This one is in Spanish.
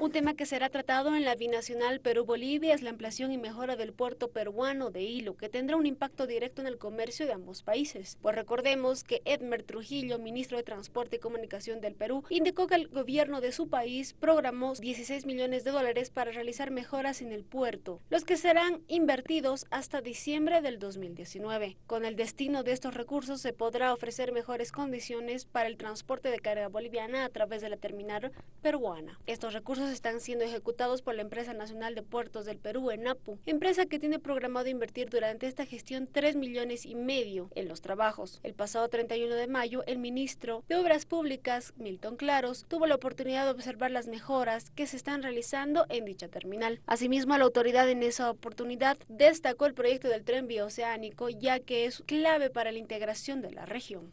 Un tema que será tratado en la binacional Perú-Bolivia es la ampliación y mejora del puerto peruano de Hilo, que tendrá un impacto directo en el comercio de ambos países. Pues recordemos que Edmer Trujillo, ministro de Transporte y Comunicación del Perú, indicó que el gobierno de su país programó 16 millones de dólares para realizar mejoras en el puerto, los que serán invertidos hasta diciembre del 2019. Con el destino de estos recursos se podrá ofrecer mejores condiciones para el transporte de carga boliviana a través de la terminal peruana. Estos recursos están siendo ejecutados por la Empresa Nacional de Puertos del Perú, ENAPU, empresa que tiene programado invertir durante esta gestión 3 millones y medio en los trabajos. El pasado 31 de mayo, el ministro de Obras Públicas, Milton Claros, tuvo la oportunidad de observar las mejoras que se están realizando en dicha terminal. Asimismo, la autoridad en esa oportunidad destacó el proyecto del tren bioceánico, ya que es clave para la integración de la región.